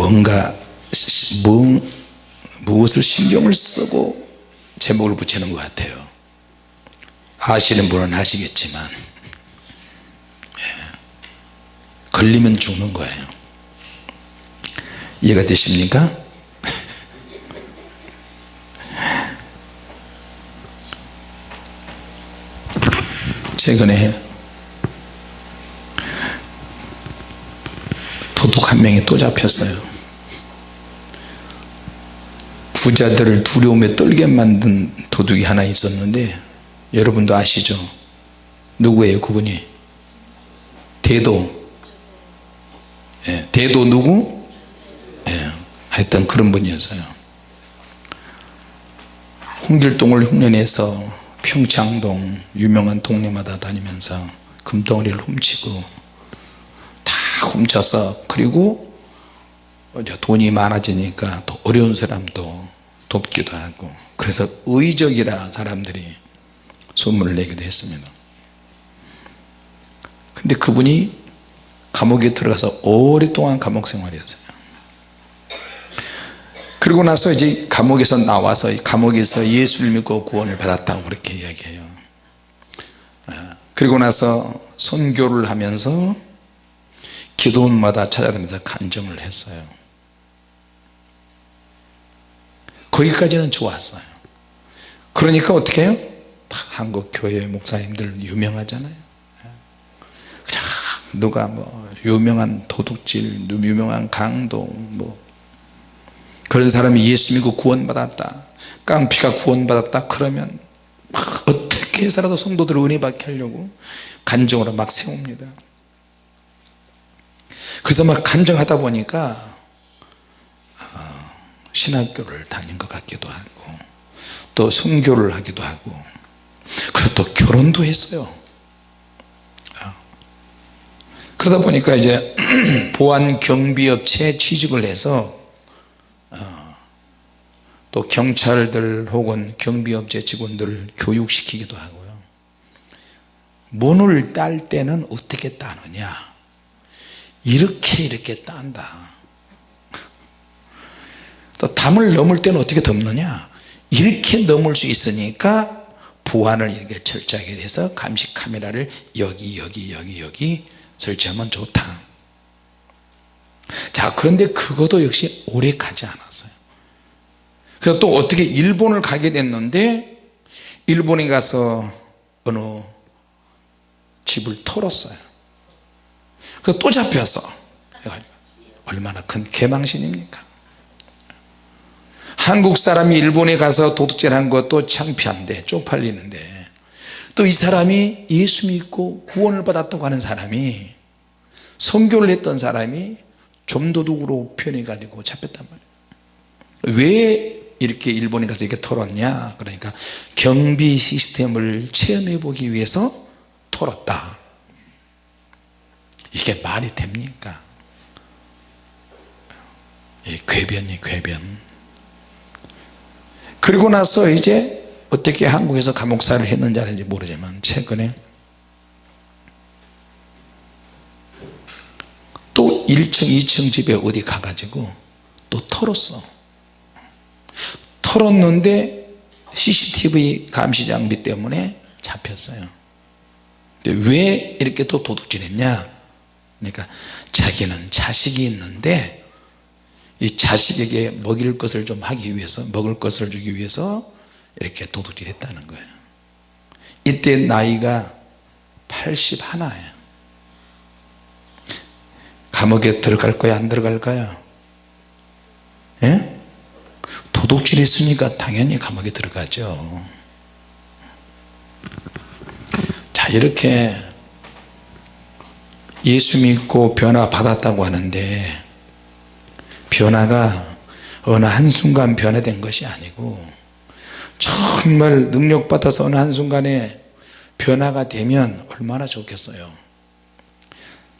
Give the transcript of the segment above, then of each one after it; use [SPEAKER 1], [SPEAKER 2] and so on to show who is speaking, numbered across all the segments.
[SPEAKER 1] 뭔가 뭐, 무엇을 신경을 쓰고 제목을 붙이는 것 같아요 아시는 분은 아시겠지만 예. 걸리면 죽는 거예요 이해가 되십니까? 최근에 도둑 한 명이 또 잡혔어요 부자들을 두려움에 떨게 만든 도둑이 하나 있었는데 여러분도 아시죠? 누구예요 그분이? 대도. 예, 대도 누구? 예, 하여튼 그런 분이었어요. 홍길동을 흉내내서 평창동 유명한 동네마다 다니면서 금덩어리를 훔치고 다 훔쳐서 그리고 돈이 많아지니까 또 어려운 사람도 돕기도 하고 그래서 의적이라 사람들이 소문을 내기도 했습니다. 근데 그분이 감옥에 들어가서 오랫동안 감옥 생활이었어요. 그리고 나서 이제 감옥에서 나와서 감옥에서 예수를 믿고 구원을 받았다고 그렇게 이야기해요. 아, 그리고 나서 선교를 하면서 기도원마다 찾아다니면서 간증을 했어요 거기까지는 좋았어요. 그러니까 어떻게 해요? 한국 교회 목사님들 유명하잖아요. 그냥 누가 뭐 유명한 도둑질 유명한 강도 뭐 그런 사람이 예수 믿고 구원 받았다 깡피가 구원 받았다 그러면 막 어떻게 해서라도 성도들을 은혜 받게 하려고 간정으로 막 세웁니다. 그래서 막 간정하다 보니까 어, 신학교를 다닌 것 같기도 하고 또 선교를 하기도 하고 그리고 또 결혼도 했어요. 어. 그러다 보니까 이제 보안 경비업체에 취직을 해서 어, 또 경찰들 혹은 경비업체 직원들을 교육시키기도 하고요. 문을 딸 때는 어떻게 따느냐? 이렇게 이렇게 딴다 또 담을 넘을 때는 어떻게 덮느냐? 이렇게 넘을 수 있으니까 보안을 이렇게 철저하게 해서 감시 카메라를 여기 여기 여기 여기 설치하면 좋다. 자 그런데 그것도 역시 오래 가지 않았어요. 그래서 또 어떻게 일본을 가게 됐는데 일본에 가서 어느 집을 털었어요. 그래서 또 잡혔어. 얼마나 큰 개망신입니까 한국 사람이 일본에 가서 도둑질 한 것도 창피한데 쪽팔리는데. 또 이 사람이 예수 믿고 구원을 받았다고 하는 사람이 선교를 했던 사람이 좀도둑으로 표현해 가지고 잡혔단 말이에요. 왜 이렇게 일본에 가서 이렇게 털었냐? 그러니까 경비 시스템을 체험해 보기 위해서 털었다. 이게 말이 됩니까? 이 궤변이 궤변 그리고 나서 이제 어떻게 한국에서 감옥살을 했는지 아닌지 모르지만 최근에 또 1층 2층 집에 어디 가가지고 또 털었어. 털었는데 CCTV 감시 장비 때문에 잡혔어요. 왜 이렇게 또 도둑질 했냐? 그러니까 자기는 자식이 있는데 이 자식에게 먹일 것을 좀 하기 위해서 먹을 것을 주기 위해서 이렇게 도둑질 했다는 거예요. 이때 나이가 81예요. 감옥에 들어갈 거야 안 들어갈까요 예? 도둑질 했으니까 당연히 감옥에 들어가죠. 자 이렇게 예수 믿고 변화 받았다고 하는데 변화가 어느 한순간 변화된 것이 아니고 정말 능력 받아서 어느 한순간에 변화가 되면 얼마나 좋겠어요.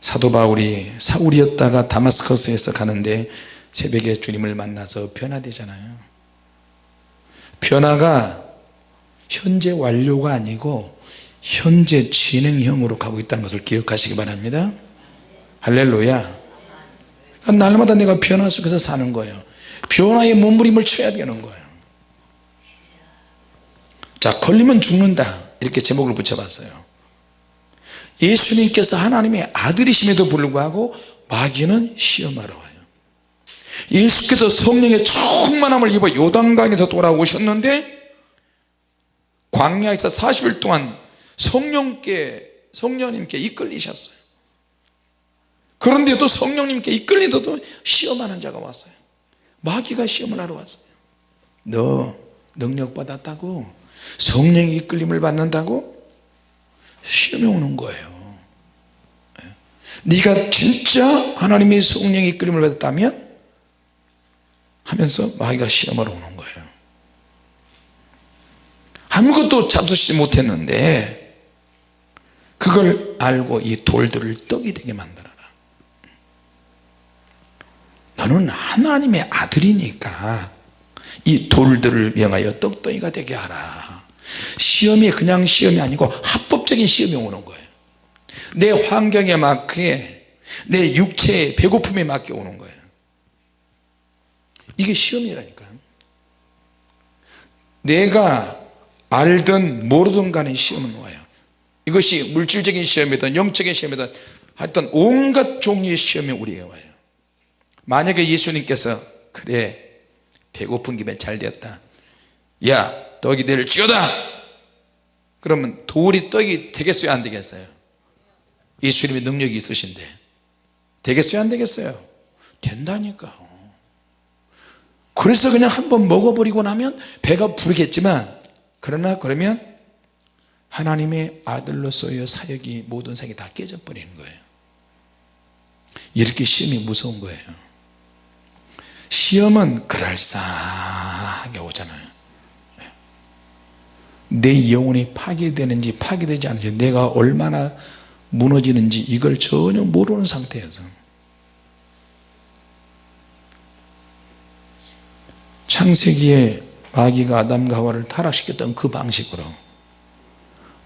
[SPEAKER 1] 사도 바울이 사울이었다가 다마스커스에서 가는데 새벽에 주님을 만나서 변화되잖아요. 변화가 현재 완료가 아니고 현재 진행형으로 가고 있다는 것을 기억하시기 바랍니다. 할렐루야 날마다 내가 변화 속에서 사는 거예요. 변화의 몸부림을 쳐야 되는 거예요. 자 걸리면 죽는다. 이렇게 제목을 붙여봤어요. 예수님께서 하나님의 아들이심에도 불구하고 마귀는 시험하러 와요. 예수께서 성령의 충만함을 입어 요단강에서 돌아오셨는데 광야에서 40일 동안 성령께 성령님께 이끌리셨어요 그런데도 성령님께 이끌리더도 시험하는 자가 왔어요. 마귀가 시험을 하러 왔어요. 너 능력 받았다고? 성령의 이끌림을 받는다고? 시험이 오는 거예요. 예. 네가 진짜 하나님의 성령의 이끌림을 받았다면 하면서 마귀가 시험을 오는 거예요. 아무것도 잡수시지 못했는데 그걸 알고 이 돌들을 떡이 되게 만들어라 너는 하나님의 아들이니까 이 돌들을 명하여 떡덩이가 되게 하라. 시험이 그냥 시험이 아니고 합법적인 시험이 오는 거예요. 내 환경에 맞게 내 육체의 배고픔에 맞게 오는 거예요. 이게 시험이라니까요 내가 알든 모르든 간에 시험은 와요? 이것이 물질적인 시험이든 영적인 시험이든 하여튼 온갖 종류의 시험이 우리에게 와요 만약에 예수님께서 그래 배고픈 김에 잘 되었다. 야 떡이 내를 찌어다! 그러면 돌이 떡이 되겠어요? 안 되겠어요? 예수님의 능력이 있으신데 되겠어요? 안 되겠어요? 된다니까. 그래서 그냥 한번 먹어버리고 나면 배가 부르겠지만 그러나 그러면 하나님의 아들로서의 사역이 모든 사역이 다 깨져버리는 거예요. 이렇게 시험이 무서운 거예요 시험은 그럴싸하게 오잖아요. 내 영혼이 파괴되는지 파괴되지 않는지 내가 얼마나 무너지는지 이걸 전혀 모르는 상태에서. 창세기에 마귀가 아담과 하와를 타락시켰던 그 방식으로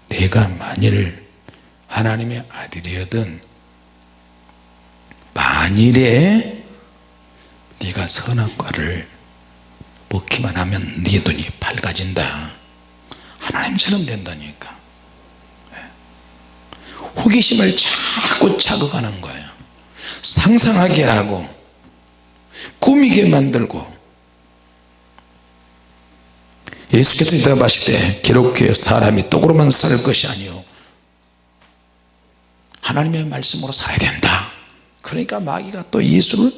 [SPEAKER 1] 내가 만일 하나님의 아들이거든 만일에 네가 선한 과를 먹기만 하면 네 눈이 밝아진다. 하나님처럼 된다니까. 예. 호기심을 자꾸 자극하는 거예요. 상상하게 하고 꾸미게 만들고. 예수께서 대답하실 때 기록해 사람이 떡으로만 살 것이 아니요 하나님의 말씀으로 살아야 된다. 그러니까 마귀가 또 예수를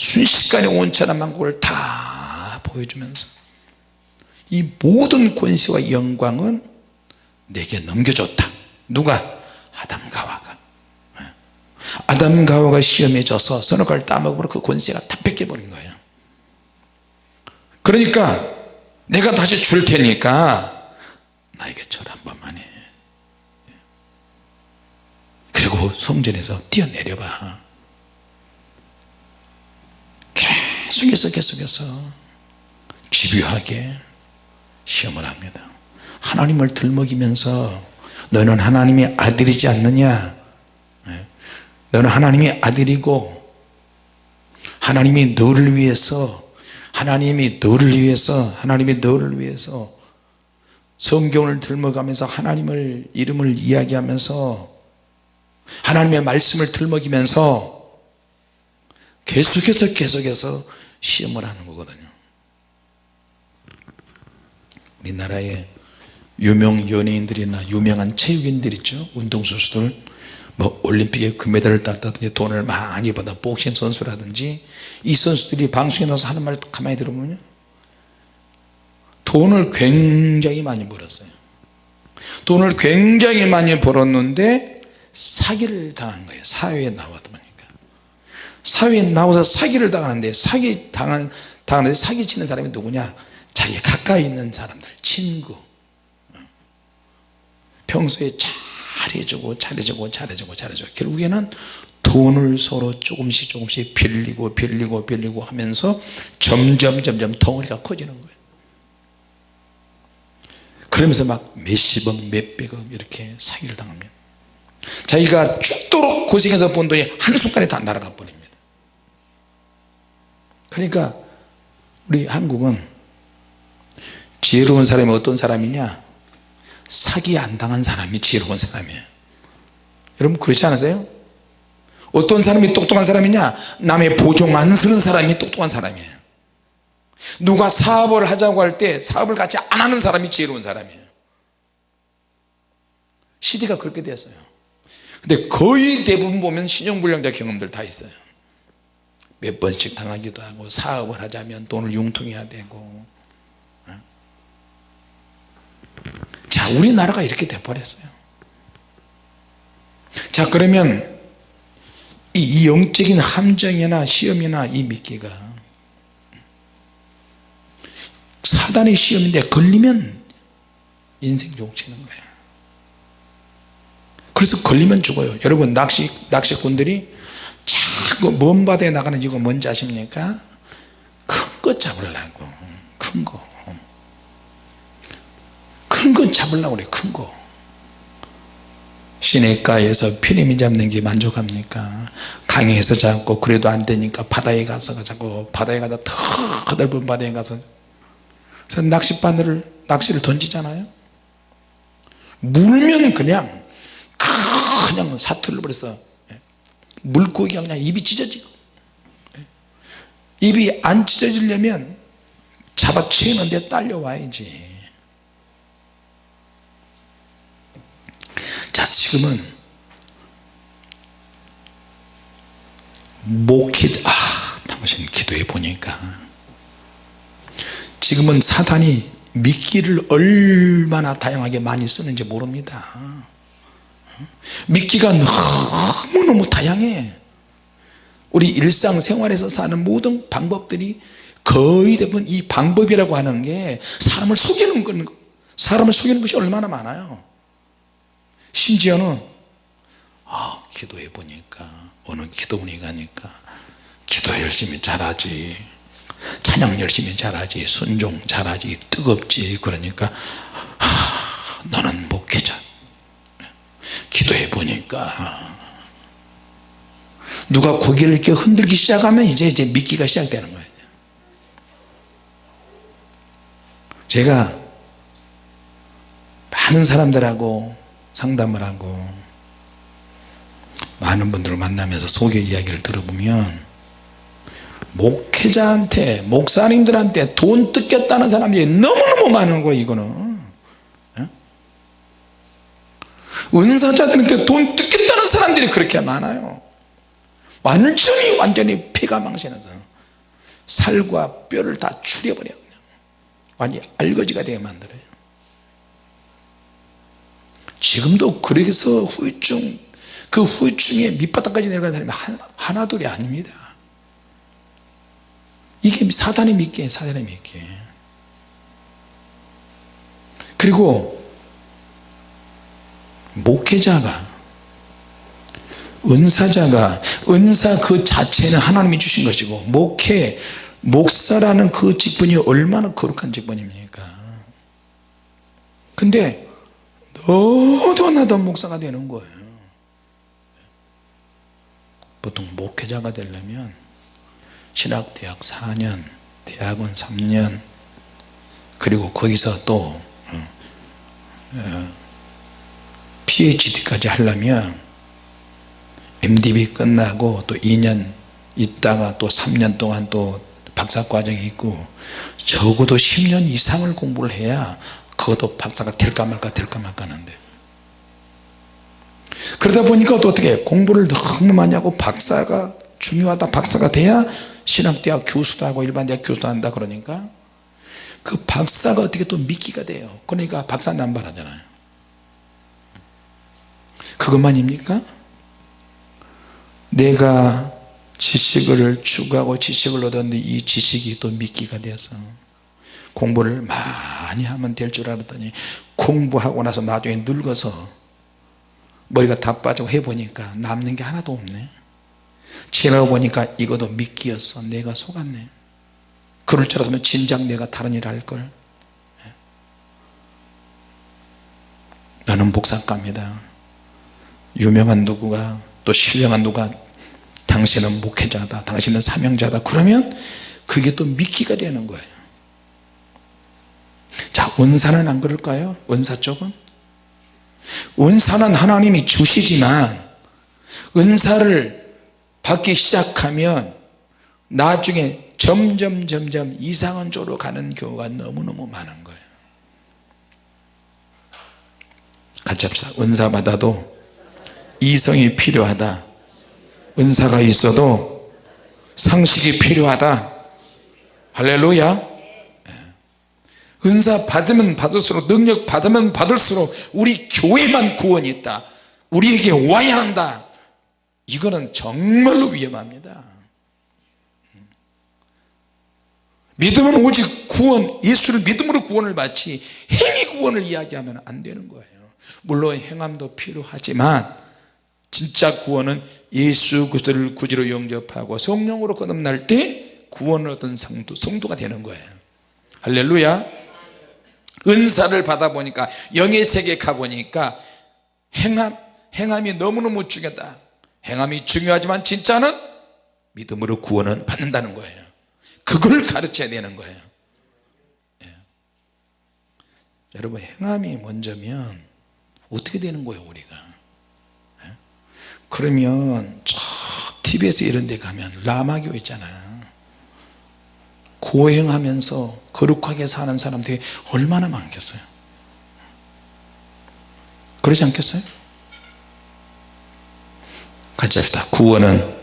[SPEAKER 1] 순식간에 온천한 만국을 다 보여주면서 이 모든 권세와 영광은 내게 넘겨줬다. 누가? 아담과 하와가. 아담과 하와가 시험에 져서 선악과를 따먹으므로 그 권세가 다 뺏겨버린 거예요. 그러니까 내가 다시 줄 테니까 나에게 절 한 번만 해. 그리고 성전에서 뛰어내려봐 계속해서 계속해서 집요하게 시험을 합니다 하나님을 들먹이면서 너는 하나님의 아들이지 않느냐 네. 너는 하나님의 아들이고 하나님이 너를 위해서 하나님이 너를 위해서 하나님이 너를 위해서 성경을 들먹하면서 하나님을 이름을 이야기하면서 하나님의 말씀을 들먹이면서 계속해서 계속해서 시험을 하는 거거든요. 우리나라에 유명 연예인들이나 유명한 체육인들 있죠? 운동선수들 뭐 올림픽에 금메달을 땄다든지 돈을 많이 받아 복싱 선수라든지 이 선수들이 방송에 나와서 하는 말 가만히 들어보면 돈을 굉장히 많이 벌었어요. 돈을 굉장히 많이 벌었는데 사기를 당한 거예요. 사회에 보니까 사회에 나와서 사기를 당하는데 사기 당한, 당하는데 사기 치는 사람이 누구냐? 자기 가까이 있는 사람들 친구. 평소에 잘해주고 잘해주고 잘해주고 잘해주고. 결국에는 돈을 서로 조금씩 조금씩 빌리고 빌리고 빌리고 하면서 점점 점점 덩어리가 커지는 거예요. 그러면서 막 몇십억 몇백억 이렇게 사기를 당하면 자기가 죽도록 고생해서 번 돈이 한순간에 다 날아가 버립니다 그러니까 우리 한국은 지혜로운 사람이 어떤 사람이냐? 사기 안 당한 사람이 지혜로운 사람이에요. 여러분 그렇지 않으세요? 어떤 사람이 똑똑한 사람이냐? 남의 보종 안 쓰는 사람이 똑똑한 사람이에요. 누가 사업을 하자고 할 때 사업을 같이 안 하는 사람이 지혜로운 사람이에요. 시대가 그렇게 됐어요. 근데 거의 대부분 보면 신용불량자 경험들 다 있어요 몇 번씩 당하기도 하고 사업을 하자면 돈을 융통해야 되고 자 우리나라가 이렇게 돼버렸어요. 자 그러면 이, 이 영적인 함정이나 시험이나 이 미끼가 사단의 시험인데 걸리면 인생 욕치는 거야. 그래서 걸리면 죽어요. 여러분 낚시, 낚시꾼들이 자꾸 먼 바다에 나가는 이유가 뭔지 아십니까? 큰 거 잡으려고. 큰 거. 큰거 잡으려고 그래 큰 거. 시내가에서 피레미 잡는 게 만족합니까? 강에서 잡고 그래도 안 되니까 바다에 가서 자꾸 바다에 가서 더 넓은 바다에 가서. 그래서 낚싯바늘을 낚시를 던지잖아요. 물면 그냥 그냥 사투를 버려서 물고기가 그냥 입이 찢어지고. 입이 안 찢어지려면 잡아채는데 딸려와야지. 자 지금은 목회 아 당신 기도해 보니까. 지금은 사단이 미끼를 얼마나 다양하게 많이 쓰는지 모릅니다 미끼가 너무너무 다양해. 우리 일상생활에서 사는 모든 방법들이 거의 대부분 이 방법이라고 하는 게 사람을 속이는 건 사람을 속이는 것이 얼마나 많아요. 심지어는 아 기도해 보니까 어느 기도원이 가니까 기도 열심히 잘하지 찬양 열심히 잘하지 순종 잘하지 뜨겁지 그러니까 하, 너는 목회자 기도해 보니까 누가 고개를 이렇게 흔들기 시작하면 이제 이제 믿기가 시작되는 거예요. 제가 많은 사람들하고 상담을 하고 많은 분들을 만나면서 소개 이야기를 들어보면 목회자한테 목사님들한테 돈 뜯겼다는 사람들이 너무너무 많은 거예요 이거는 은사자들한테 돈 뜯겼다는 사람들이 그렇게 많아요. 완전히 완전히 피가 망신해서 살과 뼈를 다 추려버려요 완전히 알거지가 되게 만들어요. 지금도 그래서 후유증 그 후유증에 밑바닥까지 내려간 사람이 하나, 둘이 아닙니다. 이게 사단의 미끼예요 사단의 미끼. 그리고 목회자가 은사자가 은사 그 자체는 하나님이 주신 것이고 목회 목사라는 그 직분이 얼마나 거룩한 직분입니까? 근데 너도 나도 목사가 되는 거예요. 보통 목회자가 되려면 신학대학 4년 대학원 3년 그리고 거기서 또 어, 어, PhD까지 하려면 MDB 끝나고 또 2년 있다가 또 3년 동안 또 박사과정이 있고 적어도 10년 이상을 공부를 해야 그것도 박사가 될까 말까 될까 말까 하는데. 그러다 보니까 또 어떻게 공부를 너무 많이 하고 박사가 중요하다 박사가 돼야 신학대학 교수도 하고 일반대학 교수도 한다 그러니까 그 박사가 어떻게 또 미끼가 돼요. 그러니까 박사 남발하잖아요 그것만입니까? 내가 지식을 추구하고 지식을 얻었는데 이 지식이 또 미끼가 되어서 공부를 많이 하면 될 줄 알았더니 공부하고 나서 나중에 늙어서 머리가 다 빠지고 해보니까 남는 게 하나도 없네. 지나고 보니까 이것도 미끼였어. 내가 속았네. 그럴 줄 알았으면 진작 내가 다른 일 할걸. 나는 복사가입니다 유명한 누구가 또 신령한 누가 당신은 목회자다 당신은 사명자다. 그러면 그게 또 미끼가 되는 거예요. 자 은사는 안 그럴까요? 은사 쪽은? 은사는 하나님이 주시지만 은사를 받기 시작하면 나중에 점점 점점 이상한 쪽으로 가는 경우가 너무너무 많은 거예요. 같이 합시다. 은사 받아도 이성이 필요하다. 은사가 있어도 상식이 필요하다. 할렐루야. 은사 받으면 받을수록 능력 받으면 받을수록 우리 교회만 구원이 있다. 우리에게 와야 한다. 이거는 정말로 위험합니다. 믿음은 오직 구원 예수를 믿음으로 구원을 받지 행위 구원을 이야기하면 안 되는 거예요. 물론 행함도 필요하지만 진짜 구원은 예수 그리스도를 구주로 영접하고 성령으로 거듭날 때 구원을 얻은 성도, 성도가 되는 거예요. 할렐루야. 은사를 받아보니까 영의 세계에 가보니까 행함, 행함이 너무너무 중요하다. 행함이 중요하지만 진짜는 믿음으로 구원은 받는다는 거예요. 그걸 가르쳐야 되는 거예요. 예. 여러분 행함이 먼저면 어떻게 되는 거예요 우리가? 예? 그러면 저 TV에서 이런 데 가면 라마교 있잖아요. 고행하면서 거룩하게 사는 사람들이 얼마나 많겠어요? 그러지 않겠어요? 같이 합시다. 구원은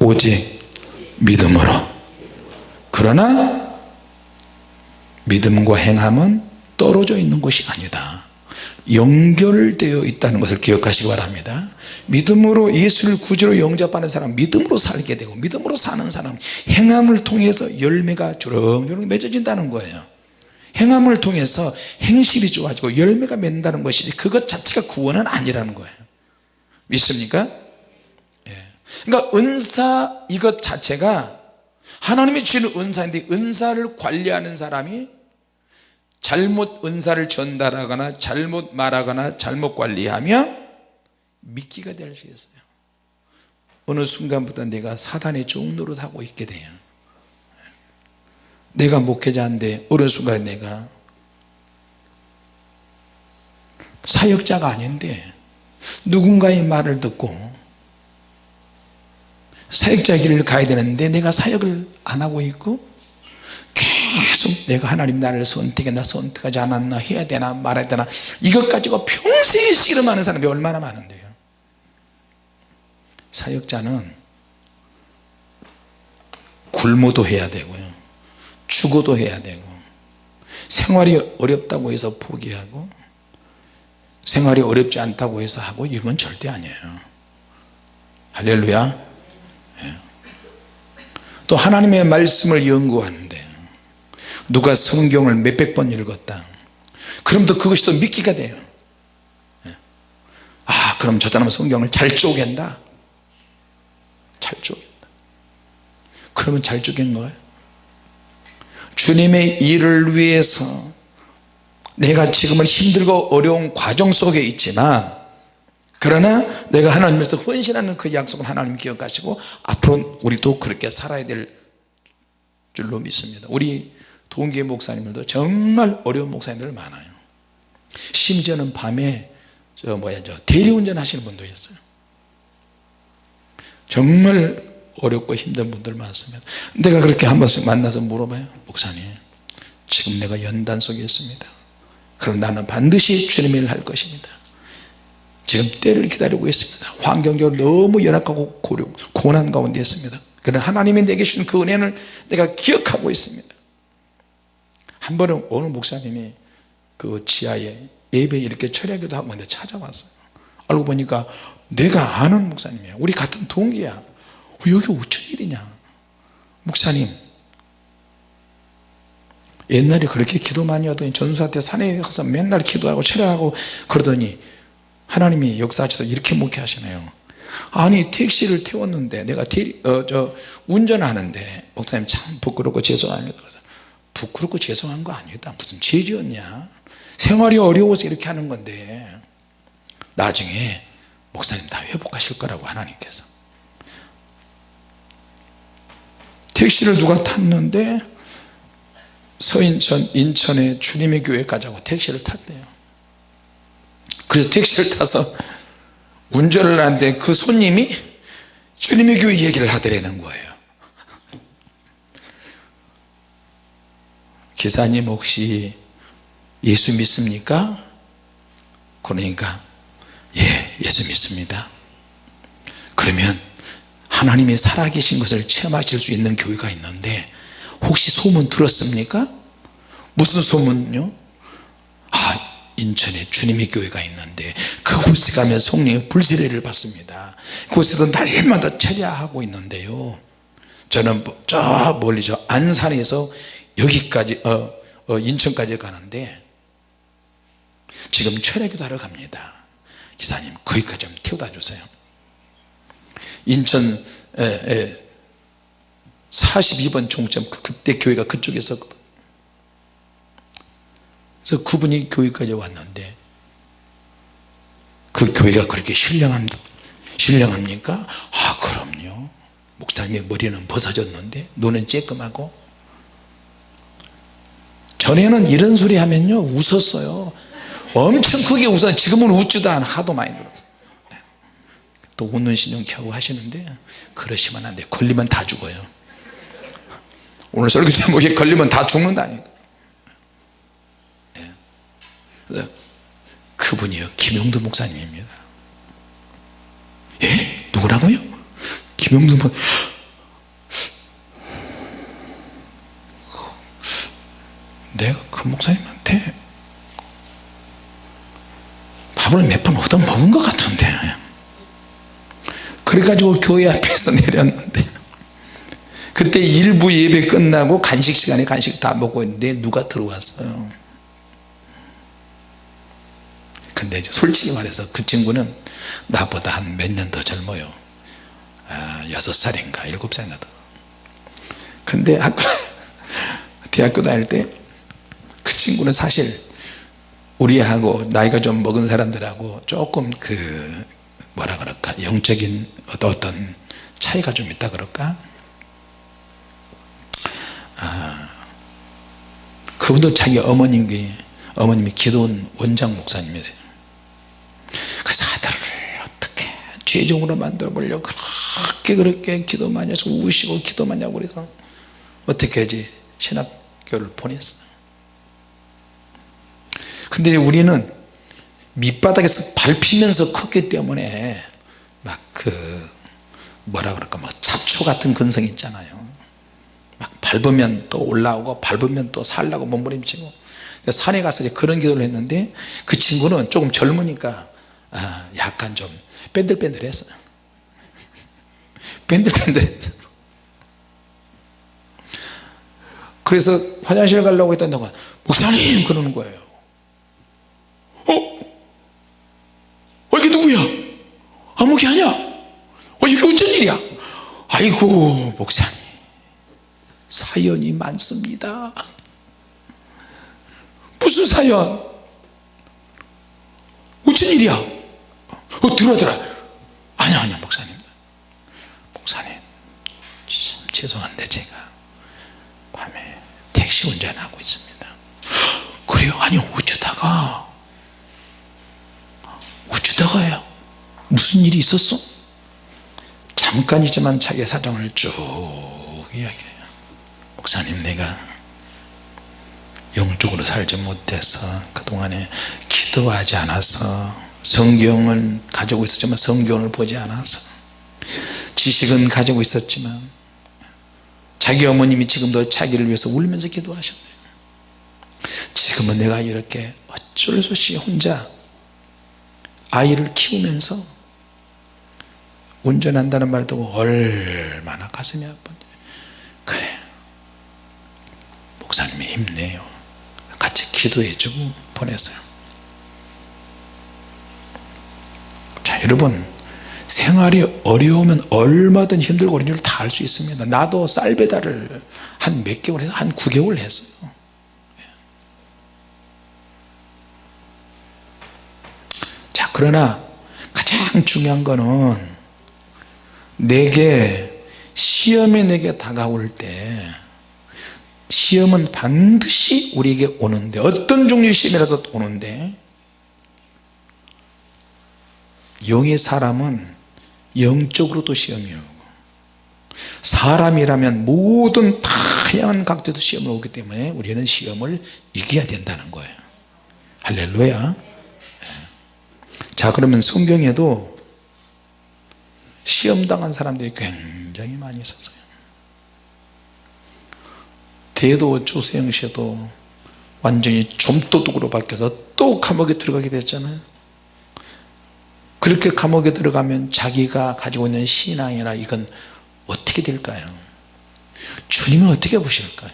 [SPEAKER 1] 오직 믿음으로. 그러나 믿음과 행함은 떨어져 있는 것이 아니다. 연결되어 있다는 것을 기억하시기 바랍니다 믿음으로 예수를 구주로 영접하는 사람 믿음으로 살게 되고 믿음으로 사는 사람 행함을 통해서 열매가 주렁주렁 맺어진다는 거예요 행함을 통해서 행실이 좋아지고 열매가 맺는다는 것이지 그것 자체가 구원은 아니라는 거예요 믿습니까? 예. 그러니까 은사 이것 자체가 하나님이 주시는 은사인데 은사를 관리하는 사람이 잘못 은사를 전달하거나 잘못 말하거나 잘못 관리하면 미끼가 될 수 있어요. 어느 순간부터 내가 사단의 종노릇 하고 있게 돼요. 내가 목회자인데 어느 순간에 내가 사역자가 아닌데 누군가의 말을 듣고 사역자 길을 가야 되는데 내가 사역을 안 하고 있고 계속 내가 하나님 나를 선택했나 선택하지 않았나 해야 되나 말아야 되나 이것 가지고 평생에 씨름하는 사람이 얼마나 많은데요 사역자는 굶어도 해야 되고요. 죽어도 해야 되고 생활이 어렵다고 해서 포기하고 생활이 어렵지 않다고 해서 하고 이건 절대 아니에요. 할렐루야. 예. 또 하나님의 말씀을 연구하는데 누가 성경을 몇백 번 읽었다. 그럼 또 그것이 또 믿기가 돼요. 예. 아 그럼 저 사람은 성경을 잘 쪼갠다 잘 쪼갠다. 그러면 잘 쪼갠 거예요? 주님의 일을 위해서 내가 지금은 힘들고 어려운 과정 속에 있지만 그러나 내가 하나님께서 헌신하는 그 약속을 하나님 기억하시고 앞으로 우리도 그렇게 살아야 될 줄로 믿습니다. 우리 동계 목사님들도 정말 어려운 목사님들 많아요. 심지어는 밤에 저 뭐야 저 대리운전 하시는 분도 있어요 정말 어렵고 힘든 분들 많습니다. 내가 그렇게 한 번씩 만나서 물어봐요. 목사님 지금 내가 연단 속에 있습니다. 그럼 나는 반드시 주님의 일을 할 것입니다. 지금 때를 기다리고 있습니다. 환경적으로 너무 연약하고 고려, 고난 가운데 있습니다. 그러나 하나님이 내게 주신 그 은혜를 내가 기억하고 있습니다. 한 번은 어느 목사님이 그 지하에 예배 이렇게 철야기도 하고 있는데 찾아왔어요. 알고 보니까 내가 아는 목사님이야. 우리 같은 동기야. 어, 여기 어쩐 일이냐? 목사님. 옛날에 그렇게 기도 많이 하더니 전수한테 산에 가서 맨날 기도하고 철야하고 그러더니 하나님이 역사하셔서 이렇게 목회하시네요. 아니 택시를 태웠는데 내가 어, 저 운전하는데 목사님 참 부끄럽고 죄송합니다. 그래서 부끄럽고 죄송한 거 아니다. 무슨 죄지었냐? 생활이 어려워서 이렇게 하는 건데 나중에 목사님 다 회복하실 거라고 하나님께서. 택시를 누가 탔는데 서인천 인천의 주님의 교회 가자고 택시를 탔대요. 그래서 택시를 타서 운전을 하는데 그 손님이 주님의 교회 얘기를 하더라는 거예요. 기사님 혹시 예수 믿습니까? 그러니까 예 예수 믿습니다 그러면 하나님의 살아계신 것을 체험하실 수 있는 교회가 있는데 혹시 소문 들었습니까? 무슨 소문요? 아 인천에 주님의 교회가 있는데 그곳에 가면 성령의 불세례를 받습니다 그곳에서 날마다 철야하고 있는데요 저는 뭐저 멀리 저 안산에서 여기까지 어, 어, 인천까지 가는데 지금 철야기도 하러 갑니다 기사님 거기까지 좀 태워다 주세요. 인천 에, 에, 42번 종점 그, 그때 교회가 그쪽에 있었거든 그래서 그분이 교회까지 왔는데 그 교회가 그렇게 신령합니다 신령합니까? 아 그럼요. 목사님의 머리는 벗어졌는데 눈은 쬐끔하고 전에는 이런 소리 하면요 웃었어요 엄청 크게 웃어 지금은 웃지도 않아 하도 많이 들었어 또 웃는 신용 겨우 하시는데 그러시면 안돼 걸리면 다 죽어요. 오늘 설교 제목에 걸리면 다 죽는다니까 네. 그분이요. 김용두 목사님입니다. 예? 누구라고요? 김용두 목 내가 그 목사님한테 밥을 몇 번 얻어 먹은 것 같은데. 그래가지고 교회 앞에서 내렸는데. 그때 일부 예배 끝나고 간식 시간에 간식 다 먹고 있는데 누가 들어왔어요? 근데 솔직히 말해서 그 친구는 나보다 한 몇 년 더 젊어요. 아, 6살인가 7살인가 더 근데 학교 대학교 다닐 때 그 친구는 사실 우리하고 나이가 좀 먹은 사람들하고 조금 그 뭐라 그럴까? 영적인 어떤 차이가 좀 있다 그럴까? 아, 그분도 자기 어머님이 어머님이 기도원 원장 목사님이세요. 그래서 아들을 어떻게 죄종으로 만들어 보려고 그렇게 그렇게 기도 많이 해서 우시고 기도 많이 하고 그래서 어떻게 하지 신학교를 보냈어요 근데 우리는 밑바닥에서 밟히면서 컸기 때문에 막 그 뭐라 그럴까 막 잡초 같은 근성이 있잖아요. 막 밟으면 또 올라오고 밟으면 또 살라고 몸부림치고. 산에 가서 그런 기도를 했는데 그 친구는 조금 젊으니까 아, 약간 좀 뺀들뺀들했어요 뺀들뺀들했어. 그래서 화장실 가려고 했더니 목사님 그러는 거예요 어? 어 이게 누구야? 아무게 아니야? 어 이게 어쩐 일이야? 아이고 목사님. 사연이 많습니다. 무슨 사연? 어쩐 일이야? 어 들어들어 아니야 아니야 목사님. 목사님 참 죄송한데 제가 밤에 택시 운전하고 있습니다. 그래요? 아니 어쩌다가 어쩌다가요 무슨 일이 있었어? 잠깐이지만 자기 사정을 쭉 이야기해요 목사님 내가 영적으로 살지 못해서 그동안에 기도하지 않아서 성경을 가지고 있었지만 성경을 보지 않아서 지식은 가지고 있었지만 자기 어머님이 지금도 자기를 위해서 울면서 기도하셨네요 지금은 내가 이렇게 어쩔 수 없이 혼자 아이를 키우면서 운전한다는 말 듣고 얼마나 가슴이 아픈지 그래. 목사님이 힘내요. 같이 기도해주고 보냈어요. 자 여러분. 생활이 어려우면 얼마든 힘들고 어려운 줄 다 알 수 있습니다. 나도 쌀 배달을 한 몇 개월 해서 한 9개월 했어요 그러나 가장 중요한 거는 내게 시험이 내게 다가올 때 시험은 반드시 우리에게 오는데 어떤 종류의 시험이라도 오는데 영의 사람은 영적으로도 시험이 오고 사람이라면 모든 다양한 각도에서 시험이 오기 때문에 우리는 시험을 이겨야 된다는 거예요. 할렐루야 자 그러면 성경에도 시험당한 사람들이 굉장히 많이 있었어요. 대도 조세영 씨도 완전히 좀도둑으로 바뀌어서 또 감옥에 들어가게 됐잖아요. 그렇게 감옥에 들어가면 자기가 가지고 있는 신앙이나 이건 어떻게 될까요? 주님은 어떻게 보실까요?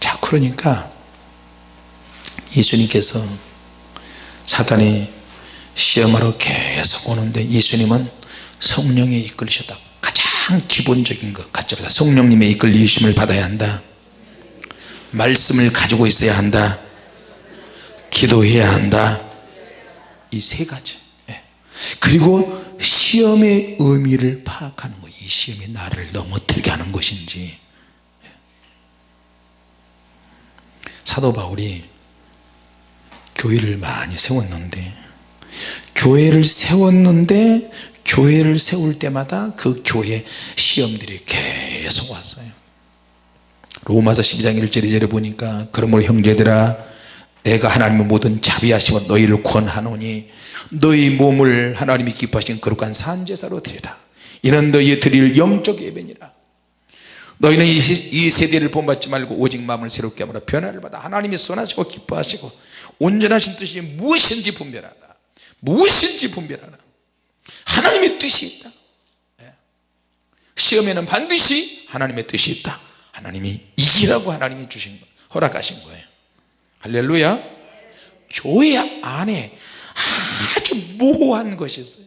[SPEAKER 1] 자 그러니까 예수님께서 사단이 시험하러 계속 오는데 예수님은 성령에 이끌리셨다. 가장 기본적인 것 가짜보다. 성령님의 이끌리심을 받아야 한다. 말씀을 가지고 있어야 한다. 기도해야 한다. 이 세 가지. 예. 그리고 시험의 의미를 파악하는 거예요 이 시험이 나를 넘어뜨리게 하는 것인지. 예. 사도 바울이 교회를 많이 세웠는데 교회를 세웠는데 교회를 세울 때마다 그 교회 시험들이 계속 왔어요. 로마서 12장 1절 2절에 보니까 그러므로 형제들아 내가 하나님의 모든 자비하심으로 너희를 권하노니 너희 몸을 하나님이 기뻐하신 거룩한 산제사로 드리라. 이는 너희 드릴 영적 예배니라. 너희는 이 세대를 본받지 말고 오직 마음을 새롭게 하므로 변화를 받아 하나님이 선하시고 기뻐하시고 온전하신 뜻이 무엇인지 분별하라. 무엇인지 분별하라. 하나님의 뜻이 있다. 예. 시험에는 반드시 하나님의 뜻이 있다. 하나님이 이기라고 하나님이 주신 거 허락하신 거예요. 할렐루야. 교회 안에 아주 모호한 것이 있어요.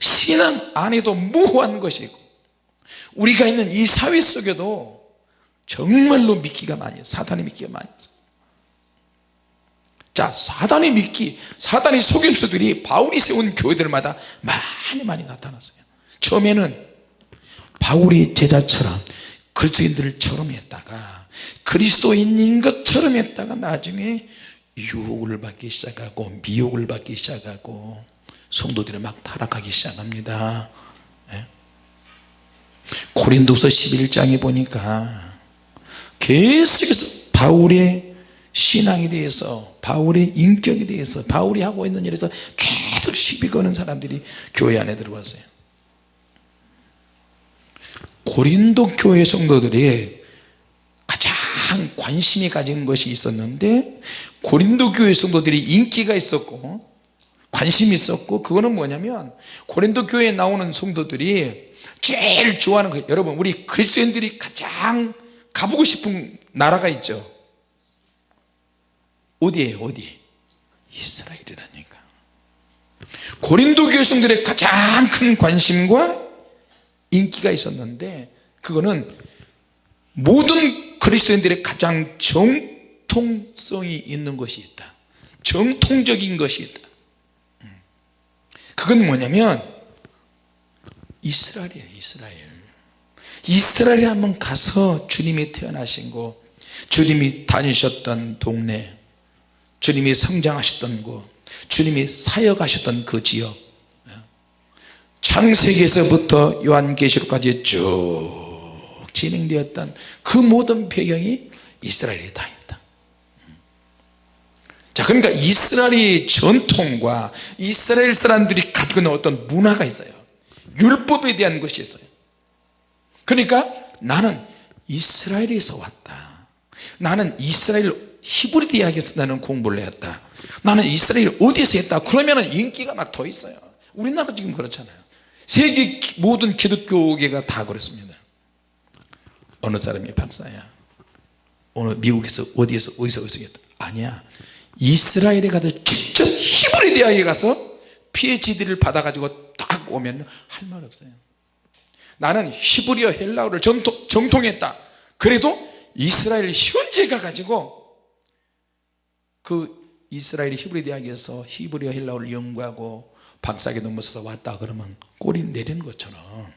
[SPEAKER 1] 신앙 안에도 모호한 것이 있고 우리가 있는 이 사회 속에도 정말로 미끼가 많이 사단이 미끼가 많이 있어요 자 사단의 미끼 사단의 속임수들이 바울이 세운 교회들마다 많이 많이 나타났어요 처음에는 바울의 제자처럼 그리스도인들처럼 했다가 그리스도인인 것처럼 했다가 나중에 유혹을 받기 시작하고 미혹을 받기 시작하고 성도들이 막 타락하기 시작합니다 예? 고린도서 11장에 보니까 계속해서 바울의 신앙에 대해서 바울의 인격에 대해서 바울이 하고 있는 일에서 계속 시비 거는 사람들이 교회 안에 들어왔어요. 고린도 교회 성도들이 가장 관심이 가진 것이 있었는데 고린도 교회 성도들이 인기가 있었고 관심이 있었고 그거는 뭐냐면 고린도 교회에 나오는 성도들이 제일 좋아하는 거 여러분 우리 그리스도인들이 가장 가보고 싶은 나라가 있죠 어디에요 어디 이스라엘이라니까. 고린도 교회 성들의 가장 큰 관심과 인기가 있었는데 그거는 모든 그리스도인들의 가장 정통성이 있는 것이 있다. 정통적인 것이 있다. 그건 뭐냐면 이스라엘이에요 이스라엘. 이스라엘에 한번 가서 주님이 태어나신 곳 주님이 다니셨던 동네 주님이 성장하셨던 곳 주님이 사역하셨던 그 지역. 창세기에서부터 요한계시록까지 쭉 진행되었던 그 모든 배경이 이스라엘에 다 있다. 자 그러니까 이스라엘의 전통과 이스라엘 사람들이 갖고 있는 어떤 문화가 있어요. 율법에 대한 것이 있어요. 그러니까 나는 이스라엘에서 왔다. 나는 이스라엘 히브리 대학에서 나는 공부를 했다. 나는 이스라엘 어디서 했다. 그러면 인기가 막 더 있어요. 우리나라 지금 그렇잖아요. 세계 모든 기독교계가 다 그렇습니다. 어느 사람이 박사야. 어느 미국에서 어디에서 어디서 어디서 했다. 아니야. 이스라엘에 가서 직접 히브리 대학에 가서 PhD를 받아가지고 딱 오면 할 말 없어요. 나는 히브리어 헬라어를 정통, 정통했다. 그래도 이스라엘 현재 가가지고 그 이스라엘 히브리 대학에서 히브리어 헬라어를 연구하고 박사기 넘어서서 왔다 그러면 꼬리 내리는 것처럼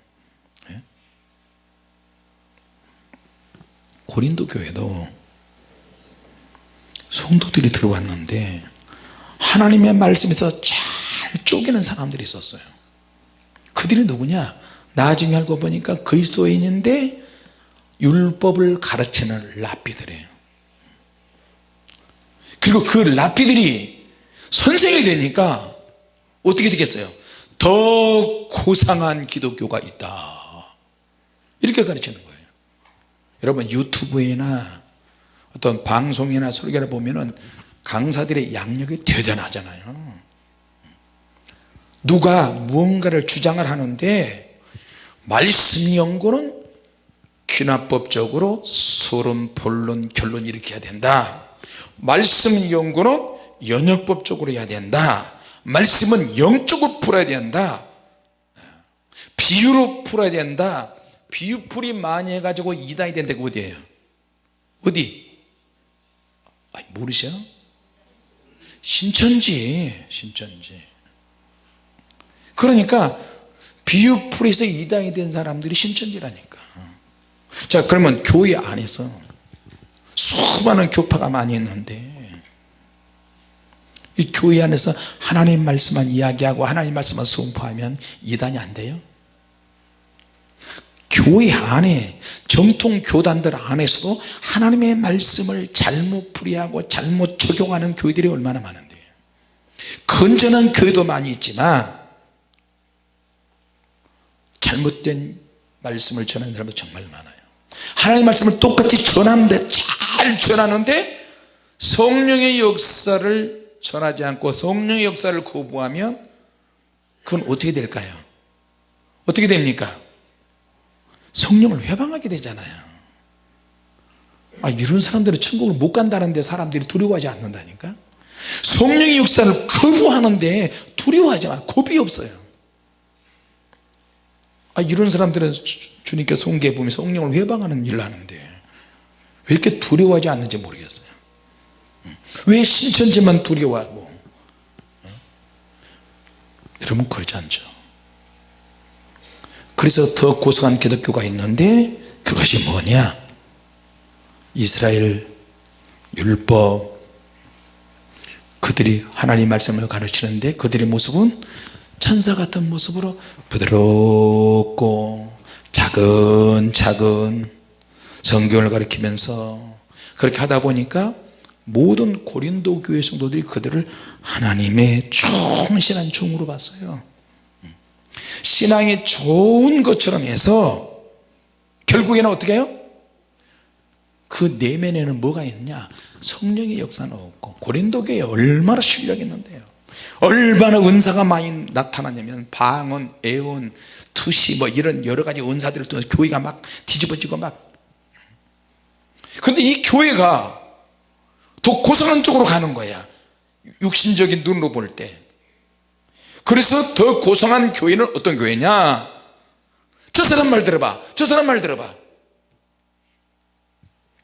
[SPEAKER 1] 예? 고린도 교회도 성도들이 들어왔는데 하나님의 말씀에서 잘 쪼개는 사람들이 있었어요. 그들이 누구냐? 나중에 알고 보니까 그리스도인인데 율법을 가르치는 랍비들이에요 그리고 그 랍비들이 선생이 되니까 어떻게 되겠어요? 더 고상한 기독교가 있다. 이렇게 가르치는 거예요. 여러분 유튜브에나 어떤 방송이나 설교를 보면은 강사들의 양력이 대단하잖아요. 누가 무언가를 주장을 하는데 말씀 연구는 귀납법적으로 서론 본론 결론 해야 된다 말씀 연구는 연역법적으로 해야 된다. 말씀은 영적으로 풀어야 된다. 비유로 풀어야 된다. 비유풀이 많이 해가지고 이단이 그 어디에요? 어디? 아니, 모르셔? 신천지 신천지. 그러니까 비유풀에서 이단이 된 사람들이 신천지라니까. 자 그러면 교회 안에서 수많은 교파가 많이 있는데 이 교회 안에서 하나님 말씀만 이야기하고 하나님 말씀만 선포하면 이단이 안 돼요? 교회 안에 정통 교단들 안에서도 하나님의 말씀을 잘못 풀이하고 잘못 적용하는 교회들이 얼마나 많은데. 건전한 교회도 많이 있지만 잘못된 말씀을 전하는 사람도 정말 많아요. 하나님 말씀을 똑같이 전하는데 잘 전하는데 성령의 역사를 전하지 않고 성령의 역사를 거부하면 그건 어떻게 될까요? 어떻게 됩니까? 성령을 회방하게 되잖아요. 아, 이런 사람들은 천국을 못 간다는데 사람들이 두려워하지 않는다니까? 성령의 역사를 거부하는데 두려워하지 않아 겁이 없어요. 아, 이런 사람들은 주, 님께 성경에 보면 성령을 회방하는 일을 하는데 왜 이렇게 두려워하지 않는지 모르겠어요. 왜 신천지만 두려워하고 여러분 그러지 않죠. 그래서 더 고상한 기독교가 있는데 그것이 뭐냐? 이스라엘 율법. 그들이 하나님 말씀을 가르치는데 그들의 모습은 천사 같은 모습으로 부드럽고 차근차근 성경을 가르치면서 그렇게 하다 보니까 모든 고린도 교회 성도들이 그들을 하나님의 충실한 종으로 봤어요. 신앙이 좋은 것처럼 해서 결국에는 어떻게 해요? 그 내면에는 뭐가 있냐? 성령의 역사는 없고 고린도 교회에 얼마나 실력이 있는데요. 얼마나 은사가 많이 나타나냐면 방언, 애언, 투시 뭐 이런 여러 가지 은사들을 통해서 교회가 막 뒤집어지고 막 근데 이 교회가 더 고상한 쪽으로 가는 거야. 육신적인 눈으로 볼 때. 그래서 더 고상한 교회는 어떤 교회냐? 저 사람 말 들어봐. 저 사람 말 들어봐.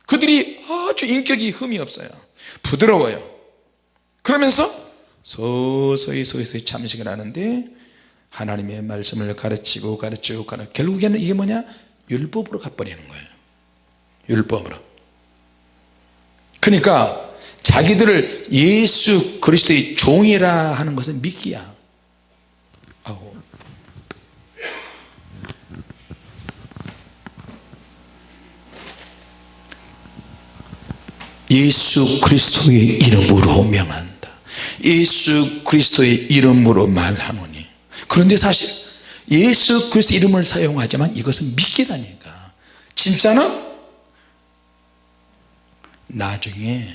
[SPEAKER 1] 그들이 아주 인격이 흠이 없어요. 부드러워요. 그러면서 서서히 서서히 참식을 하는데 하나님의 말씀을 가르치고 가르치고 가르치고 결국에는 이게 뭐냐? 율법으로 가버리는 거예요. 율법으로 그러니까 자기들을 예수 그리스도의 종이라 하는 것은 믿기야. 아우. 예수 그리스도의 이름으로 명한다. 예수 그리스도의 이름으로 말하노니. 그런데 사실 예수 그리스도 이름을 사용하지만 이것은 믿기라니까. 진짜는 나중에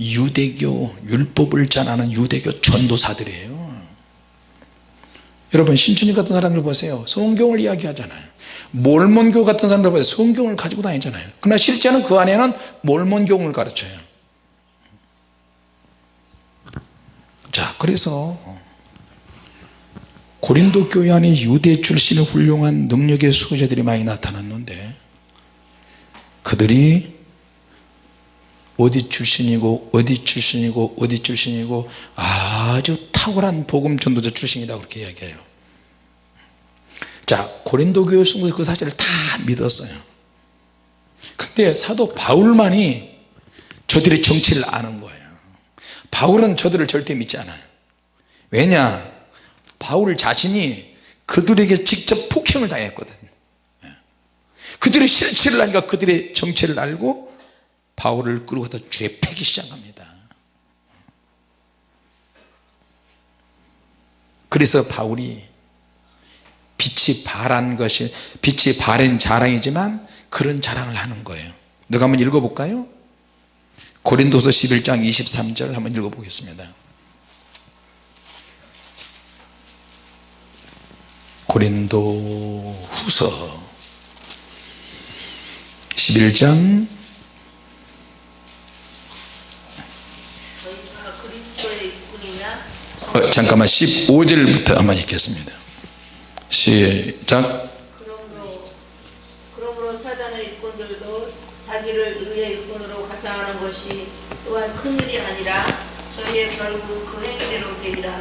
[SPEAKER 1] 유대교 율법을 전하는 유대교 전도사들이에요. 여러분 신춘이 같은 사람들 보세요. 성경을 이야기하잖아요. 몰몬교 같은 사람들 보세요. 성경을 가지고 다니잖아요. 그러나 실제는 그 안에는 몰몬교를 가르쳐요. 자 그래서 고린도 교회 안에 유대 출신의 훌륭한 능력의 수호자들이 많이 나타났는데 그들이 어디 출신이고 어디 출신이고 어디 출신이고 아주 탁월한 복음 전도자 출신이라고 그렇게 이야기해요. 자 고린도 교회 성도들 그 사실을 다 믿었어요. 근데 사도 바울만이 저들의 정체를 아는 거예요. 바울은 저들을 절대 믿지 않아요. 왜냐? 바울 자신이 그들에게 직접 폭행을 당했거든. 그들의 실체를 아니까 그들의 정체를 알고 바울을 끌고 가다 죄 패기 시작합니다. 그래서 바울이 빛이 발한 것이 빛이 바른 자랑이지만 그런 자랑을 하는 거예요. 내가 한번 읽어볼까요? 고린도서 11장 23절 한번 읽어보겠습니다. 고린도 후서 11장
[SPEAKER 2] 저희가 그리스도의 일꾼이냐
[SPEAKER 1] 어, 잠깐만 15절부터 한번 읽겠습니다. 시작.
[SPEAKER 2] 그러므로 그러므로 사단의 일꾼들도 자기를 의의 일꾼으로 가장하는 것이 또한 큰일이 아니라 저희의 결국 그 행위대로 되리라.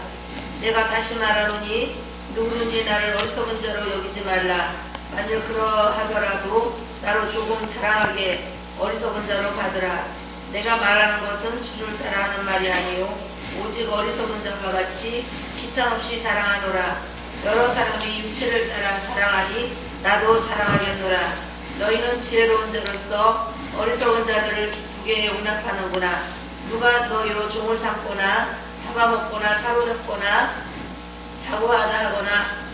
[SPEAKER 2] 내가 다시 말하노니 누구든지 나를 어리석은 자로 여기지 말라. 만일 그러하더라도 나로 조금 자랑하게 어리석은 자로 받으라. 내가 말하는 것은 주를 따라 하는 말이 아니요 오직 어리석은 자와 같이 기탄 없이 자랑하노라. 여러 사람이 육체를 따라 자랑하니 나도 자랑하겠노라. 너희는 지혜로운 자로서 어리석은 자들을 기쁘게 용납하는구나. 누가 너희로 종을 삼거나 잡아먹거나 사로잡거나 자고하다 하거나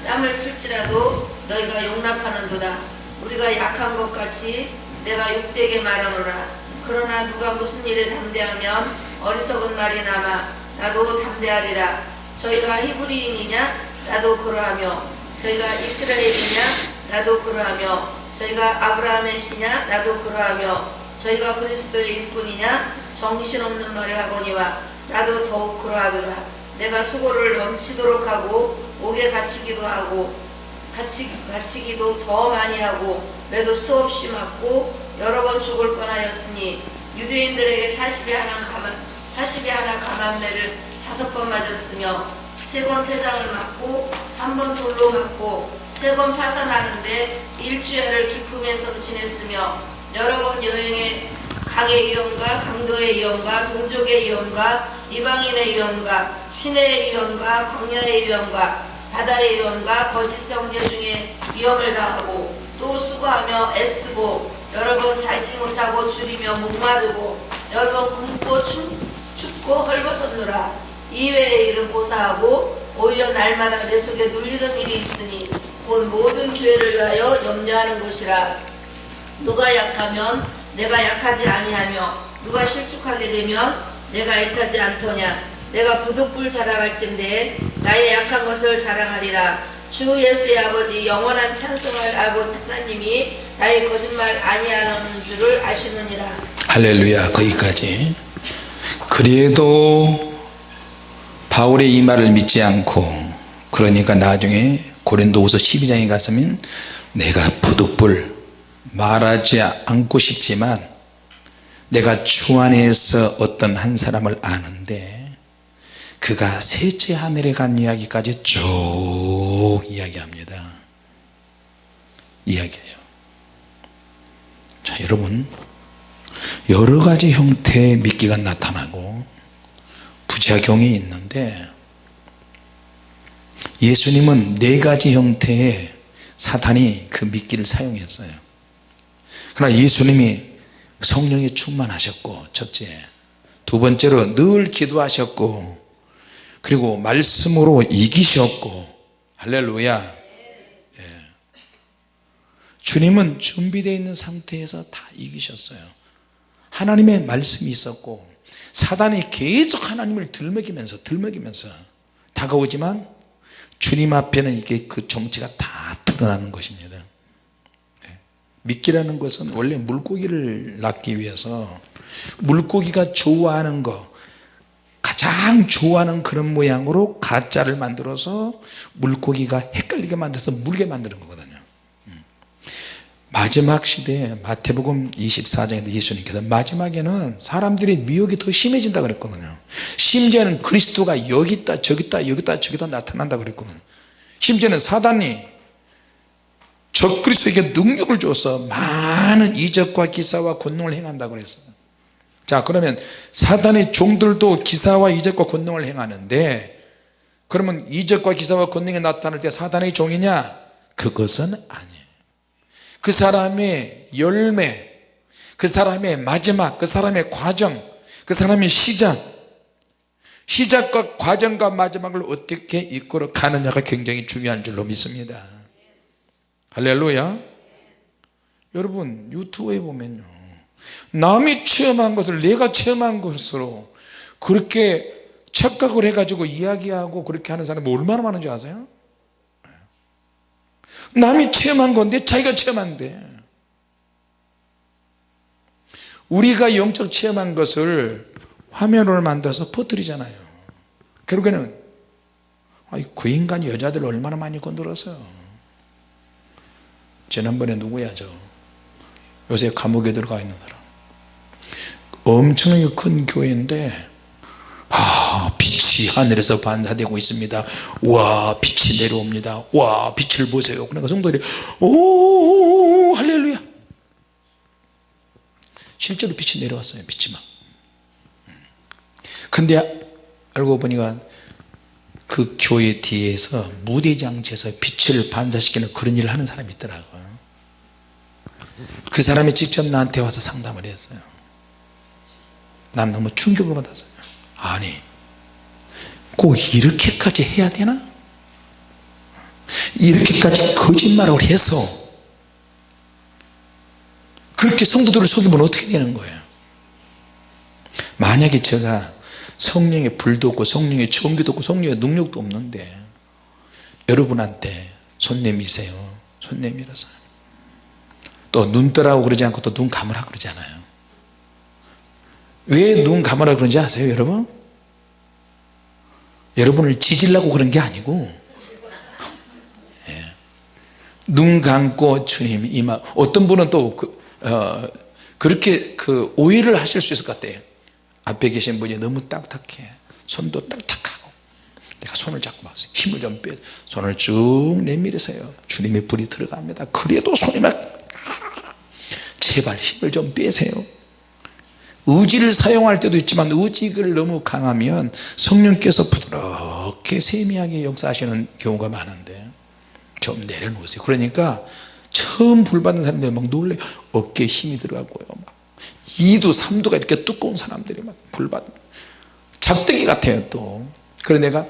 [SPEAKER 2] 땀을 틀지라도 너희가 용납하는도다. 우리가 약한 것 같이 내가 육되게 말하노라. 그러나 누가 무슨 일에 담대하면 어리석은 말이 남아 나도 담대하리라. 저희가 히브리인이냐? 나도 그러하며. 저희가 이스라엘이냐? 나도 그러하며. 저희가 아브라함의 씨냐? 나도 그러하며. 저희가 그리스도의 일꾼이냐? 정신없는 말을 하거니와 나도 더욱 그러하도다. 내가 수고를 넘치도록 하고 옥에 갇히기도 하고 갇히, 갇히기도 더 많이 하고 매도 수없이 맞고 여러 번 죽을 뻔하였으니 유대인들에게 40이 하나 가만 40이 하나 가만매를 다섯 번 맞았으며 세 번 태장을 맞고 한 번 돌로 맞고 세 번 파산하는데 일주일을 기품에서 지냈으며 여러 번 여행에 강의 위험과 강도의 위험과 동족의 위험과 이방인의 위험과 시내의 위험과 광야의 위험과 바다의 위험과 거짓 성제 중에 위험을 당하고 또 수고하며 애쓰고 여러 번 자지 못하고 줄이며 목마르고 여러 번 굶고 춥, 춥 고 헐벗었노라. 이외의 일은 고사하고 오히려 날마다 내 속에 눌리는 일이 있으니 곧 모든 교회를 위하여 염려하는 것이라. 누가 약하면 내가 약하지 아니하며 누가 실축하게 되면 내가 애타지 않더냐. 내가 부득불 자랑할진대 나의 약한 것을 자랑하리라. 주 예수의 아버지 영원한 찬송할 아버지 하나님이 나의 거짓말 아니하는 줄을 아시느니라.
[SPEAKER 1] 할렐루야. 거기까지 그래도 바울의 이 말을 믿지 않고 그러니까 나중에 고린도후서 12장에 가서면 내가 부득불 말하지 않고 싶지만 내가 주 안에서 어떤 한 사람을 아는데 그가 셋째 하늘에 간 이야기까지 쭉 이야기합니다. 이야기해요. 자 여러분 여러 가지 형태의 미끼가 나타나고 부작용이 있는데 예수님은 네 가지 형태의 사탄이 그 미끼를 사용했어요. 그러나 예수님이 성령에 충만하셨고 첫째 두 번째로 늘 기도하셨고 그리고 말씀으로 이기셨고 할렐루야. 예. 주님은 준비되어 있는 상태에서 다 이기셨어요 하나님의 말씀이 있었고 사단이 계속 하나님을 들먹이면서 들먹이면서 다가오지만 주님 앞에는 이게 그 정체가 다 드러나는 것입니다 예. 미끼라는 것은 원래 물고기를 낳기 위해서 물고기가 좋아하는 거 가장 좋아하는 그런 모양으로 가짜를 만들어서 물고기가 헷갈리게 만들어서 물게 만드는 거거든요 음. 마지막 시대에 마태복음 24장에 예수님께서 마지막에는 사람들의 미혹이 더 심해진다 그랬거든요. 심지어는 그리스도가 여기 있다 저기 있다 여기 있다 저기 있다 나타난다 그랬거든요. 심지어는 사단이 적그리스도에게 능력을 줘서 많은 이적과 기사와 권능을 행한다고 그랬어요. 자 그러면 사단의 종들도 기사와 이적과 권능을 행하는데 그러면 이적과 기사와 권능이 나타날 때 사단의 종이냐? 그것은 아니에요 그 사람의 열매 그 사람의 마지막 그 사람의 과정 그 사람의 시작 시작과 과정과 마지막을 어떻게 이끌어 가느냐가 굉장히 중요한 줄로 믿습니다. 할렐루야. 여러분 유튜브에 보면요. 남이 체험한 것을 내가 체험한 것으로 그렇게 착각을 해가지고 이야기하고 그렇게 하는 사람이 얼마나 많은지 아세요? 남이 체험한 건데 자기가 체험한데. 우리가 영적 체험한 것을 화면으로 만들어서 퍼뜨리잖아요. 결국에는 아이, 그 인간이 여자들 얼마나 많이 건드렸어요 지난번에 누구야 저 요새 감옥에 들어가 있는 사람. 엄청나게 큰 교회인데 아 빛이 하늘에서 반사되고 있습니다. 와 빛이 내려옵니다. 와 빛을 보세요. 그러니까 성도들이 오 할렐루야. 실제로 빛이 내려왔어요 빛이 막 근데 알고 보니까 그 교회 뒤에서 무대장치에서 빛을 반사시키는 그런 일을 하는 사람이 있더라고요 그 사람이 직접 나한테 와서 상담을 했어요. 난 너무 충격을 받았어요. 아니 꼭 이렇게까지 해야 되나? 이렇게까지 거짓말을 해서 그렇게 성도들을 속이면 어떻게 되는 거예요? 만약에 제가 성령의 불도 없고 성령의 전기도 없고 성령의 능력도 없는데 여러분한테 손 내미세요. 손 내밀어서. 또 눈 떠라고 그러지 않고 또 눈 감으라 그러잖아요. 왜 눈 감으라 그런지 아세요 여러분 여러분을 지질라고 그런 게 아니고 예. 눈 감고 주님 이마 어떤 분은 또 그, 어, 그렇게 그 오해를 하실 수 있을 것 같아요. 앞에 계신 분이 너무 딱딱해. 손도 딱딱하고. 내가 손을 잡고 막 힘을 좀 빼 손을 쭉 내밀으세요. 주님의 불이 들어갑니다. 그래도 손이 막 제발 힘을 좀 빼세요 의지를 사용할 때도 있지만 의지가 너무 강하면 성령께서 부드럽게 세미하게 역사하시는 경우가 많은데 좀 내려놓으세요. 그러니까 처음 불 받는 사람들이 막 놀래. 어깨에 힘이 들어가고요. 막 2도 3도가 이렇게 두꺼운 사람들이 막 불받 작대기 같아요 또. 그래서 내가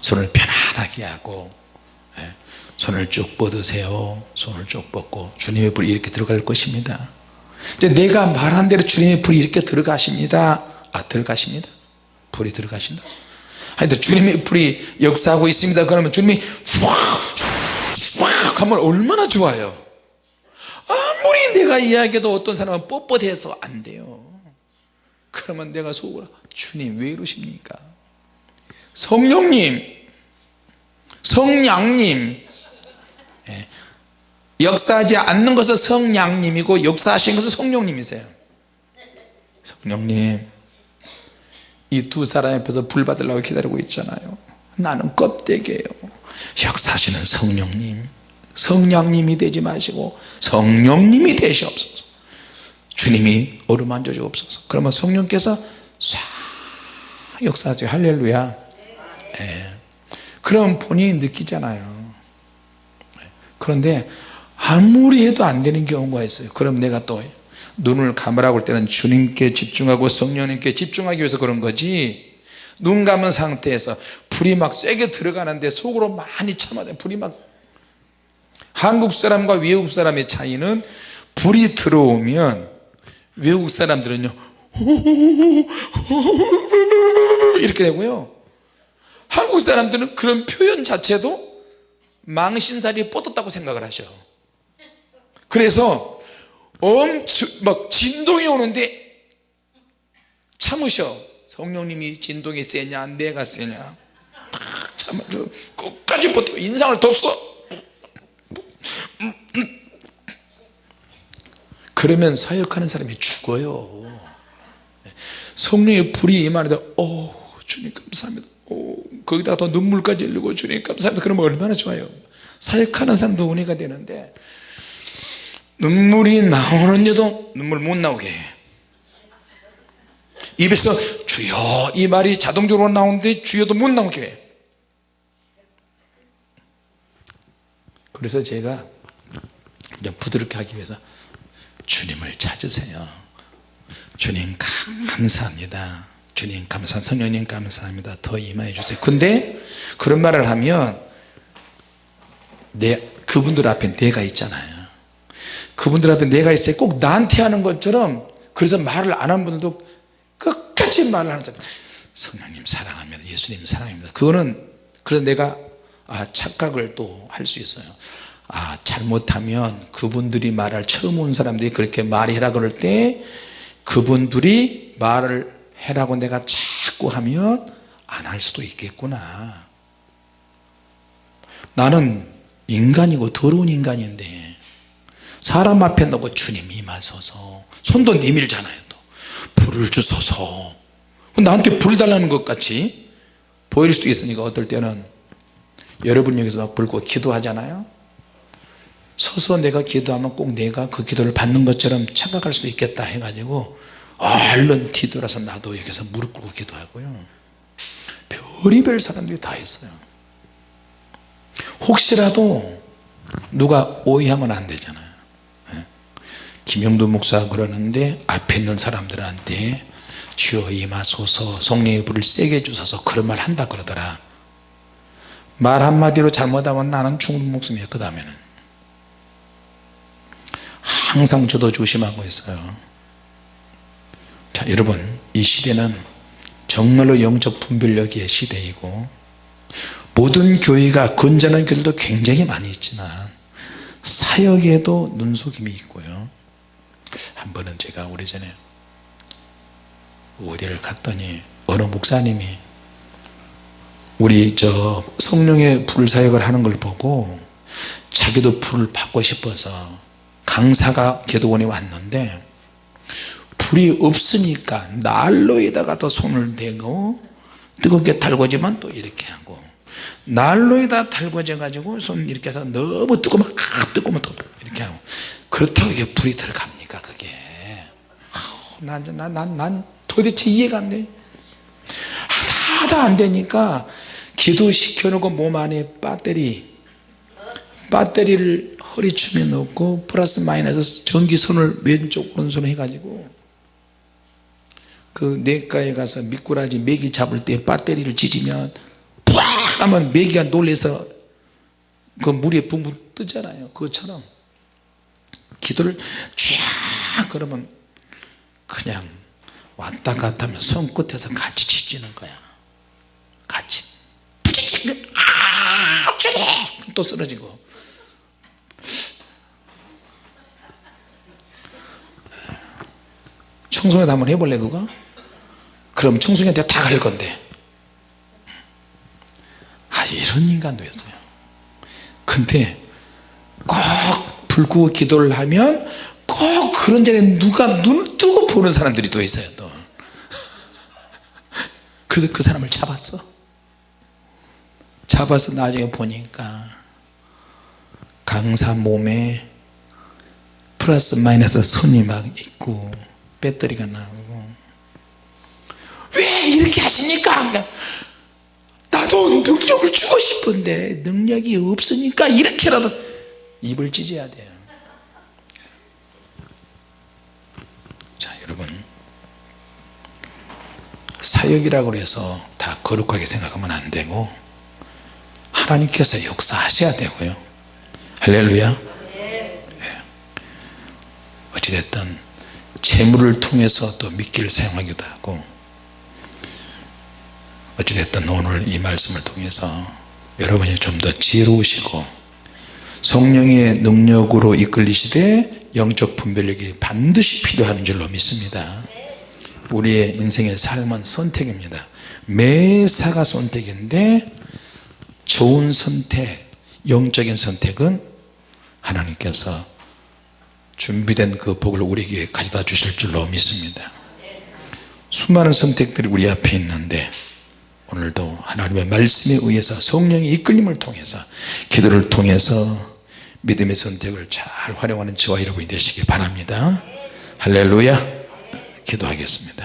[SPEAKER 1] 손을 편안하게 하고 예, 손을 쭉 뻗으세요. 손을 쭉 뻗고 주님의 불이 이렇게 들어갈 것입니다 이제 내가 말한 대로 주님의 불이 이렇게 들어가십니다. 아 들어가십니다. 불이 들어가신다. 하여튼 주님의 불이 역사하고 있습니다. 그러면 주님이 확확 하면 얼마나 좋아요. 아무리 내가 이야기해도 어떤 사람은 뻣뻣해서 안 돼요. 그러면 내가 속으로 주님 왜 이러십니까? 성령님 성량님. 예. 역사하지 않는 것은 성량님이고 역사하신 것은 성령님이세요. 성령님 이 두 사람 앞에서 불 받으려고 기다리고 있잖아요. 나는 껍데기예요. 역사하시는 성령님 성령님이 되지 마시고 성령님이 되시옵소서. 주님이 어루만져 주옵소서. 그러면 성령께서 싹 역사하세요. 할렐루야. 예. 그럼 본인이 느끼잖아요. 그런데 아무리 해도 안 되는 경우가 있어요. 그럼 내가 또 눈을 감으라고 할 때는 주님께 집중하고 성령님께 집중하기 위해서 그런 거지. 눈 감은 상태에서 불이 막 세게 들어가는데 속으로 많이 참아야 불이 막 한국 사람과 외국 사람의 차이는 불이 들어오면 외국 사람들은요 이렇게 되고요. 한국 사람들은 그런 표현 자체도 망신살이 뻗었다고 생각을 하셔 그래서 엄청 막 진동이 오는데 참으셔. 성령님이 진동이 세냐 내가 세냐. 참아 끝까지 버티고 인상을 뒀어. 그러면 사역하는 사람이 죽어요. 성령의 불이 임하는데 오 주님 감사합니다. 오, 거기다가 또 눈물까지 흘리고 주님 감사합니다. 그러면 얼마나 좋아요. 사역하는 사람도 은혜가 되는데 눈물이 나오는데도 눈물 못 나오게 해. 입에서 주여 이 말이 자동적으로 나오는데 주여도 못 나오게 해. 그래서 제가 좀 부드럽게 하기 위해서 주님을 찾으세요. 주님 감사합니다. 주님 감사합니다. 성령님 감사합니다. 더 임하여 주세요. 근데 그런 말을 하면 내 그분들 앞에 내가 있잖아요 그분들 앞에 내가 있어요 꼭 나한테 하는 것처럼 그래서 말을 안 하는 분들도 끝까지 말을 하는 사람. 성령님 사랑합니다. 예수님 사랑합니다. 그거는 그래서 내가 아 착각을 또 할 수 있어요. 아 잘못하면 그분들이 말할 처음 온 사람들이 그렇게 말해라 그럴 때 그분들이 말을 해라고 내가 자꾸 하면 안 할 수도 있겠구나. 나는 인간이고 더러운 인간인데 사람 앞에 놓고 주님 임하소서. 손도 내밀잖아요 또. 불을 주소서. 나한테 불 달라는 것 같이 보일 수도 있으니까 어떨 때는 여러분 여기서 불고 기도하잖아요. 서서 내가 기도하면 꼭 내가 그 기도를 받는 것처럼 착각할 수도 있겠다 해가지고 얼른 뒤돌아서 나도 여기서 무릎 꿇고 기도하고요. 별의별 사람들이 다 있어요. 혹시라도 누가 오해하면 안 되잖아요. 예. 김영도 목사가 그러는데 앞에 있는 사람들한테 주여 임하소서 성령의 불을 세게 주셔서 그런 말 한다 그러더라. 말 한마디로 잘못하면 나는 죽는 목숨이야 그 다음에는. 항상 저도 조심하고 있어요. 자 여러분 이 시대는 정말로 영적 분별력의 시대이고 모든 교회가 건전한 교회도 굉장히 많이 있지만 사역에도 눈속임이 있고요 한 번은 제가 오래전에 어디를 갔더니 어느 목사님이 우리 저 성령의 불사역을 하는 걸 보고 자기도 불을 받고 싶어서 강사가 기도원에 왔는데 불이 없으니까 난로에다가 또 손을 대고 뜨겁게 달궈지면 또 이렇게 하고 난로에다 달궈져 가지고 손 이렇게 해서 너무 뜨거우면 아, 뜨거우면 또 이렇게 하고 그렇다고 이게 불이 들어갑니 까 그게? 난난 난, 난, 난 도대체 이해가 안돼. 하다 안 되니까 기도시켜 놓고 몸 안에 배터리 배터리를 허리춤에 넣고 플러스 마이너스 전기선을 왼쪽 오른손 해가지고 그 내과에 가서 미꾸라지 메기 잡을 때 배터리를 지지면 빡 하면 메기가 놀래서 그 물에 붕붕 뜨잖아요. 그것처럼 기도를 쫙 그러면 그냥 왔다 갔다 하면 손끝에서 같이 지지는 거야. 같이. 아또 쓰러지고 청소년 한번 해볼래 그거? 그럼 청소년한테 다 갈 건데. 아 이런 인간도 있어요. 근데 꼭불 끄고 기도를 하면 꼭 그런 자리에 누가 눈을 뜨고 보는 사람들이 또 있어요 또. 그래서 그 사람을 잡았어. 잡아서 나중에 보니까 강사 몸에 플러스 마이너스 손이 막 있고 배터리가 나오고. 왜 이렇게 하십니까 나도 능력을 주고 싶은데 능력이 없으니까 이렇게라도 입을 찢어야 돼요 자 여러분 사역이라고 해서 다 거룩하게 생각하면 안 되고 하나님께서 역사하셔야 되고요. 할렐루야. 네. 어찌됐든 재물을 통해서 또 미끼를 사용하기도 하고 어찌됐든 오늘 이 말씀을 통해서 여러분이 좀 더 지혜로우시고 성령의 능력으로 이끌리시되 영적 분별력이 반드시 필요한 줄로 믿습니다 우리의 인생의 삶은 선택입니다. 매사가 선택인데 좋은 선택 영적인 선택은 하나님께서 준비된 그 복을 우리에게 가져다 주실 줄로 믿습니다. 수많은 선택들이 우리 앞에 있는데 오늘도 하나님의 말씀에 의해서 성령의 이끌림을 통해서 기도를 통해서 믿음의 선택을 잘 활용하는 저와 여러분이 되시기 바랍니다. 할렐루야. 기도하겠습니다